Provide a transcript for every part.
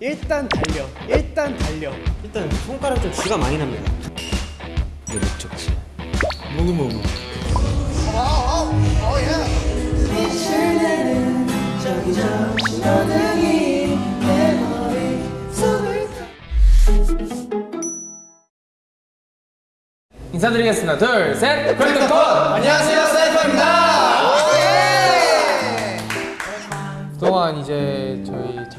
일단 달려 일단 달려 일단 손가락 좀 쥐가 많이 납니다. 이게 목적지. 모구모구. 인사드리겠습니다. 둘, 셋, 퀄리콘! 안녕하세요 사이퍼입니다 그동안 이제 저희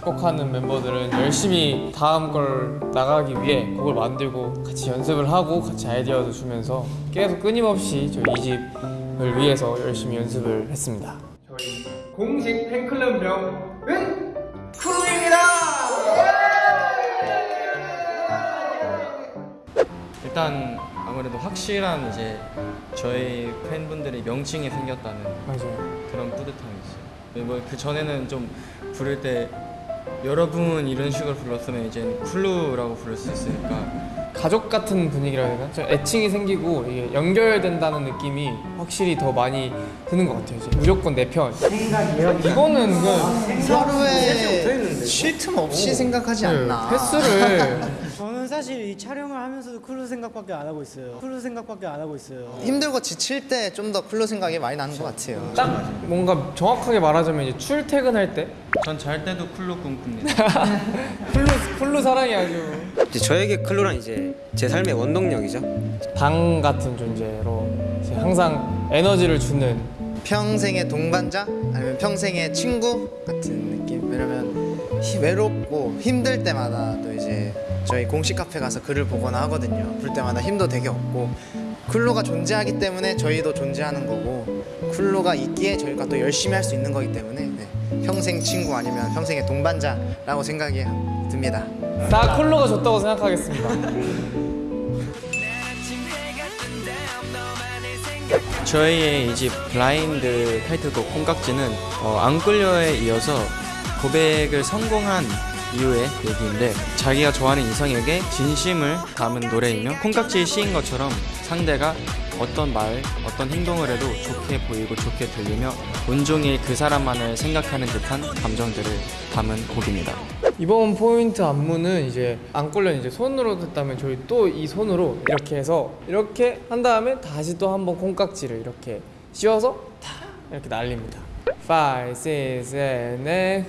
작곡하는 멤버들은 열심히 다음 걸 나가기 위해 곡을 만들고 같이 연습을 하고 같이 아이디어도 주면서 계속 끊임없이 저희 이 집을 위해서 열심히 연습을 했습니다. 저희 공식 팬클럽 명은 일단 아무래도 확실한 이제 저희 팬분들이 명칭이 생겼다는 맞아요. 그런 뿌듯함이 있어요. 뭐 그 전에는 좀 부를 때 여러분 이런 식으로 불렀으면 이제 클루라고 부를 수 있으니까 가족 같은 분위기라 해야 되나? 좀 애칭이 생기고 이게 연결된다는 느낌이 확실히 더 많이 드는 것 같아요. 이제 무조건 내 편. 생각이요? 이거는 그 서로의 쉴 틈 없이 생각하지 않나 횟수를 사실 이 촬영을 하면서도 클루 생각밖에 안 하고 있어요. 클루 생각밖에 안 하고 있어요. 힘들고 지칠 때 좀더 클루 생각이 많이 나는 것 같아요 딱 뭔가 정확하게 말하자면 이제 출퇴근할 때 전 잘 때도 쿨루 꿈꿉니다. 쿨루 쿨루 사랑이 아주 이제 저에게 클로란 이제 제 삶의 원동력이죠. 방 같은 존재로 항상 에너지를 주는 평생의 동반자 아니면 평생의 친구 같은 느낌 왜냐면 히- 외롭고 힘들 때마다 또 이제 저희 공식 카페 가서 글을 보거나 하거든요. 그럴 때마다 힘도 되게 얻고. 쿨로가 존재하기 때문에 저희도 존재하는 거고 쿨로가 있기에 저희가 또 열심히 할 수 있는 거기 때문에 네, 평생 친구 아니면 평생의 동반자라고 생각이 듭니다. 다 쿨루가 줬다고 생각하겠습니다. 저희의 이집 블라인드 타이틀곡 콩깍지는 어, 안 끌려에 이어서 고백을 성공한 이후의 얘기인데 자기가 좋아하는 이성에게 진심을 담은 노래이며 콩깍지에 씌인 것처럼 상대가 어떤 말, 어떤 행동을 해도 좋게 보이고 좋게 들리며 온종일 그 사람만을 생각하는 듯한 감정들을 담은 곡입니다. 이번 포인트 안무는 이제 안골련 이제 손으로 했다면 저희 또 이 손으로 이렇게 해서 이렇게 한 다음에 다시 또 한번 콩깍지를 이렇게 씌워서 다 이렇게 날립니다. 5, 6, 7, 8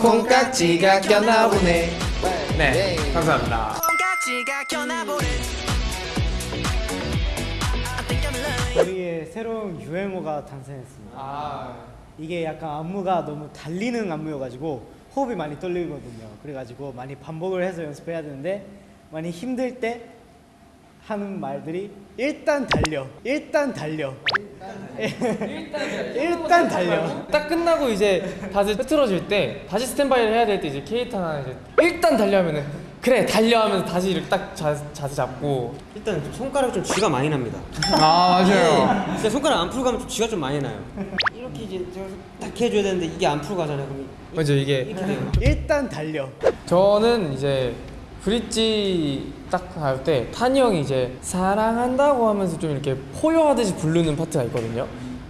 콩깍지가 꼈나 보네. 네, 감사합니다. 우리의 새로운 유행어가 탄생했습니다. 아, 이게 약간 안무가 너무 달리는 안무여가지고 호흡이 많이 떨리거든요. 그래가지고 많이 반복을 해서 연습해야 되는데 많이 힘들 때 하는 말들이 일단 달려 일단 달려 일단 달려 딱 끝나고 이제 다들 흐트러질 때 다시 스탠바이를 해야 될 때 이제 케이타나 이제 일단 달려 하면은 그래 달려 하면서 다시 이렇게 딱 자, 자세 잡고 일단 손가락 좀 쥐가 많이 납니다. 아 맞아요 진짜 손가락 안 풀고 가면 좀 쥐가 좀 많이 나요. 이렇게 이제 저딱 해줘야 되는데 이게 안 풀고 가잖아요. 그럼 이- 맞아 이게. 일단 달려 저는 이제 브릿지 딱 할 때 탄이 형이 이제 사랑한다고 하면서 좀 이렇게 포효하듯이 부르는 파트가 있거든요.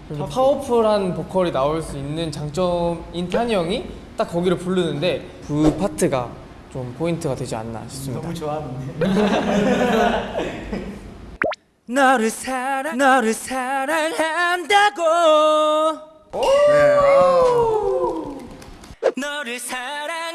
그래서 파워풀한 보컬이 나올 수 있는 장점인 탄이 형이 딱 거기를 부르는데 그 파트가 좀 포인트가 되지 않나 싶습니다. 너무 좋아하는데 너를 사랑 너를 사랑한다고 네, 아. 너를 사랑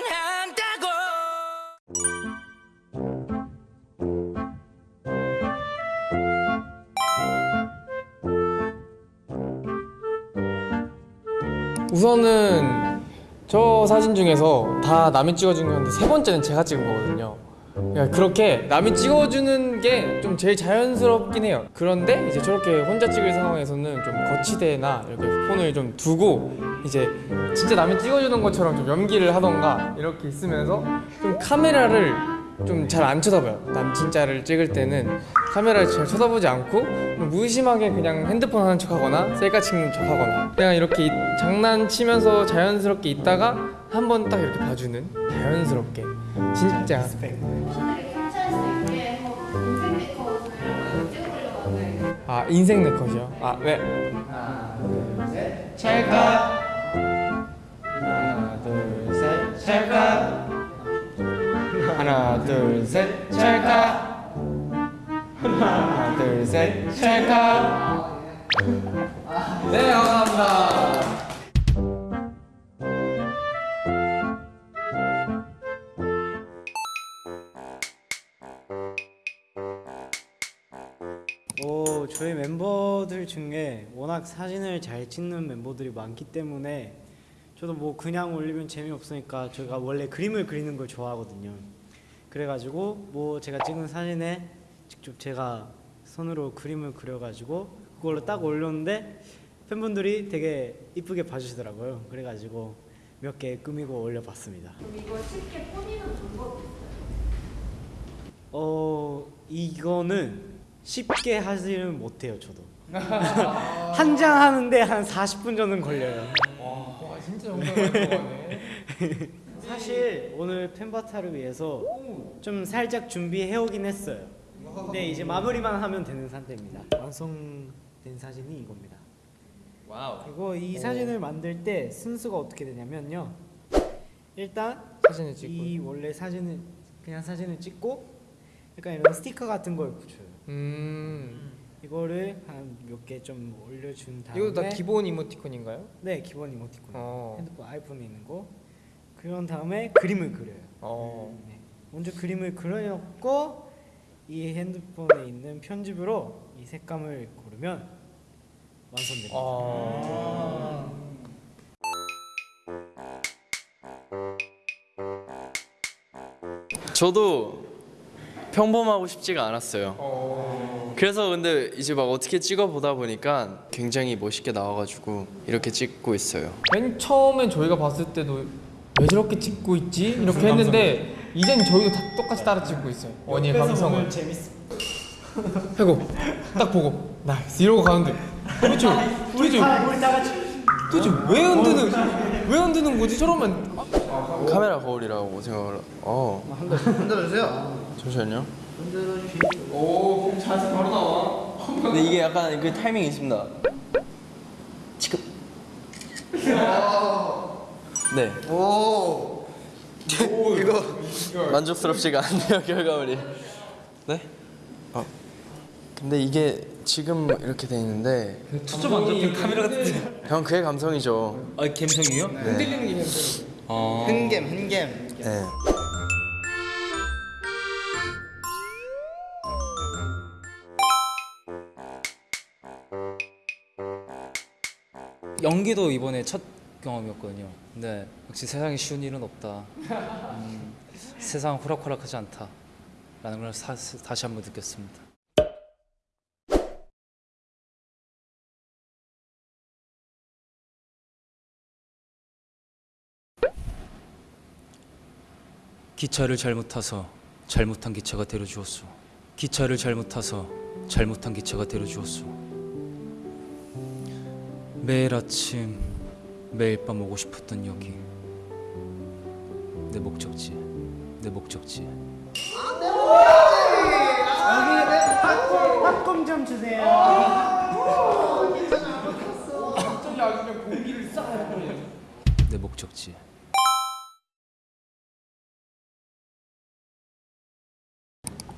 우선은 저 사진 중에서 다 남이 찍어준 건데 세 번째는 제가 찍은 거거든요. 그러니까 그렇게 남이 찍어주는 게 좀 제일 자연스럽긴 해요. 그런데 이제 저렇게 혼자 찍을 상황에서는 좀 거치대나 이렇게 폰을 좀 두고 이제 진짜 남이 찍어주는 것처럼 좀 연기를 하던가 이렇게 있으면서 좀 카메라를 좀 잘 안 쳐다봐요. 남 진짜를 찍을 때는 카메라를 잘 쳐다보지 않고 무심하게 그냥 핸드폰 하는 척하거나 셀카 찍는 척하거나 그냥 이렇게 이- 장난치면서 자연스럽게 있다가 한 번 딱 이렇게 봐주는 자연스럽게 진짜 아 인생 네컷이요? 아 네. 하나 둘셋 찰칵 하나 둘셋 찰칵 하나 둘셋 찰칵. 하나 둘셋 찰칵. 네 감사합니다. 오, 저희 멤버들 중에 워낙 사진을 잘 찍는 멤버들이 많기 때문에 저도 뭐 그냥 올리면 재미없으니까 제가 원래 그림을 그리는 걸 좋아하거든요. 그래가지고 뭐 제가 찍은 사진에 직접 제가 손으로 그림을 그려가지고 그걸로 딱 올렸는데 팬분들이 되게 이쁘게 봐주시더라고요. 그래가지고 몇 개 꾸미고 올려봤습니다. 그럼 이걸 쉽게 꾸미는 방법이 있어요? 어 이거는 쉽게 하지는 못해요 저도 한 장 하는데 한 40분 정도는 걸려요 와 진짜 정말 많이 들어가네 사실 오늘 팬바타를 위해서 좀 살짝 준비해 오긴 했어요. 근데 이제 마무리만 하면 되는 상태입니다. 완성된 사진이 이겁니다. Wow. 그리고 이 사진을 만들 때 순서가 어떻게 되냐면요. 일단 사진을 찍고. 이 원래 사진을 그냥 사진을 찍고 약간 이런 스티커 같은 걸 붙여요. 음. 이거를 한 몇 개 좀 올려준 다음에 이것도 다 기본 이모티콘인가요? 네 기본 이모티콘. 어. 핸드폰 아이폰에 있는 거 그런 다음에 그림을 그려요 어 네. 먼저 그림을 그려놓고 이 핸드폰에 있는 편집으로 이 색감을 고르면 완성됩니다 어. 저도 평범하고 싶지가 않았어요. 어. 그래서 근데 이제 막 어떻게 찍어 보다 보니까 굉장히 멋있게 나와가지고 이렇게 찍고 있어요. 맨 처음엔 저희가 봤을 때도 왜 저렇게 찍고 있지? 이렇게 했는데 이젠 저희도 다 똑같이 따라 찍고 있어요. 원희의 옆에서 감성을. 재밌어 해고. 딱 보고. Nice. 이러고 가는데. 도대체 도대체 다 우리 다 같이. 도대체 왜 흔드는 왜 흔드는 거지? 저러면 카메라 거울이라고 생각을. 어. 흔들어주세요. 잠시만요. 오 자세 바로 나와. 근데 이게 약간 그 타이밍이 있습니다. 지금. 네. 오. 이거 만족스럽지가 않네요 결과물이. 네? 어. 근데 이게 지금 이렇게 돼 있는데 초점 안 잡힌 카메라 같은. 형 그의 감성이죠. 아 감성이요? 흔들리는 게 힘들어 어. 흔겜 흔겜. 네. 연기도 이번에 첫 경험이었거든요. 근데 역시 세상에 쉬운 일은 없다. 음, 세상 호락호락하지 않다. 라는 걸 사, 다시 한번 느꼈습니다. 기차를 잘못 타서 잘못한 기차가 데려주었소. 기차를 잘못 타서 잘못한 기차가 데려주었소. 매일 아침 매일 밤 오고 싶었던 여기. 내 목적지 내 목적지. 팝콘 좀 주세요. 내 목적지.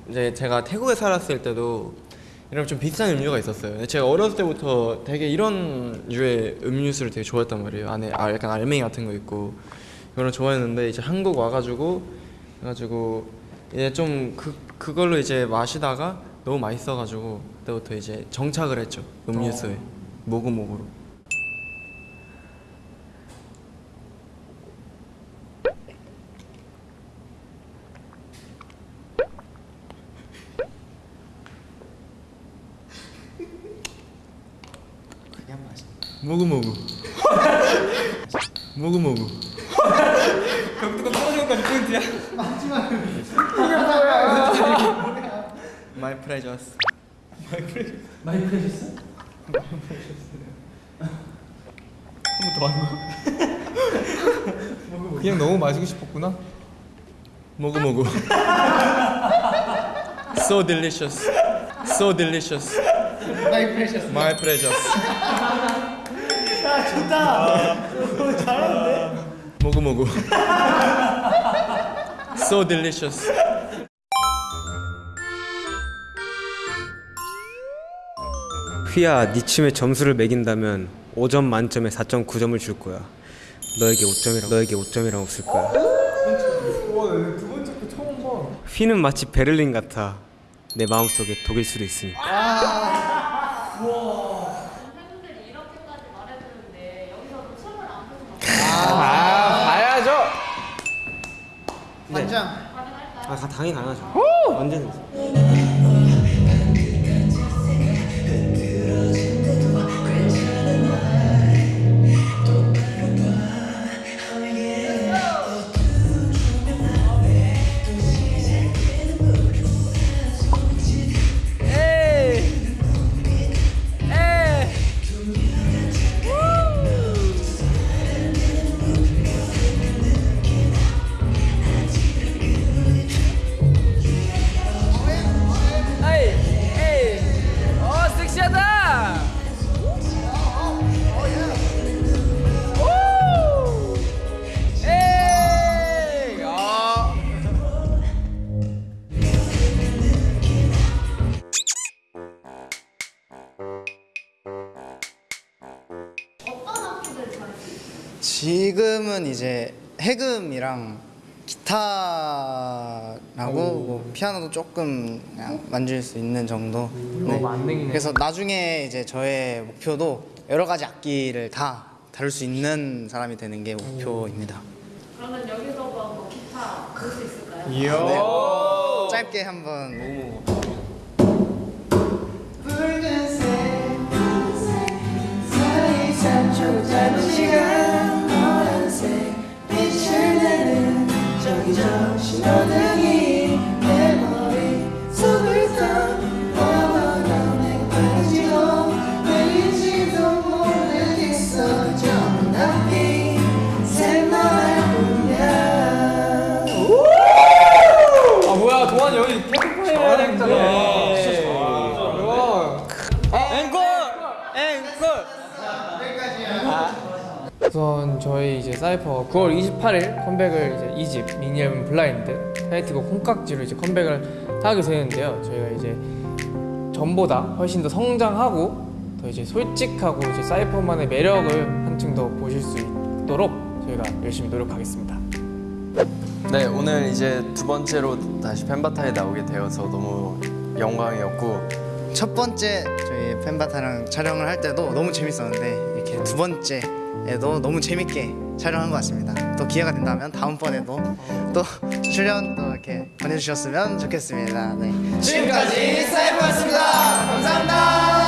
이제 제가 태국에 살았을 때도 이런 좀 비싼 음료가 있었어요. 제가 어렸을 때부터 되게 이런 류의 음료수를 되게 좋아했단 말이에요. 안에 아, 약간 알맹이 같은 거 있고 이거를 좋아했는데 이제 한국 와가지고 해가지고 이제 좀 그 그걸로 이제 마시다가 너무 맛있어가지고 그때부터 이제 정착을 했죠 음료수에 모구모구로. 모구모구. 모구모구. 마이 프레저스. 그냥 너무 마시고 싶었구나 모구모구. so delicious. So delicious. My precious. My precious. 야 좋다. 오, 잘하는데? 모구 모구. So delicious. 휘야 네 춤에 점수를 매긴다면 5점 만점에 4.9점을 줄 거야. 너에게 5점이란 너에게 5점이란 없을 거야. 휘는 마치 베를린 같아. 내 마음속에 독일 수도 있으니까 팬분들이 이렇게까지 말해주는데 여기서도 춤을 안 보시면 아 봐야죠. 반장. 아 다- 당연히 가능하죠. 언제든지 어떤 악기들 있어요? 지금은 이제 해금이랑 기타라고 뭐 피아노도 조금 그냥 만질 수 있는 정도. 네. 만능이네. 그래서 나중에 이제 저의 목표도 여러 가지 악기를 다 다룰 수 있는 사람이 되는 게 목표입니다. 그러면 여기서 뭐 기타 볼 수 있을까요? 네. 짧게 한번 아 저희 이제 사이퍼 9월 28일 컴백을 이제 2집 미니 앨범 블라인드 타이틀곡 콩깍지로 이제 컴백을 하게 되는데요. 저희가 이제 전보다 훨씬 더 성장하고 더 이제 솔직하고 이제 사이퍼만의 매력을 한층 더 보실 수 있도록 저희가 열심히 노력하겠습니다. 네, 오늘 이제 두 번째로 다시 펜바타에 나오게 되어서 너무 영광이었고 첫 번째 저희 팬바타랑 촬영을 할 때도 너무 재밌었는데 이렇게 두 번째 에도 너무 재밌게 촬영한 것 같습니다. 또 기회가 된다면 다음번에도 또 출연 또 이렇게 보내주셨으면 좋겠습니다. 네. 지금까지 사이버였습니다. 감사합니다.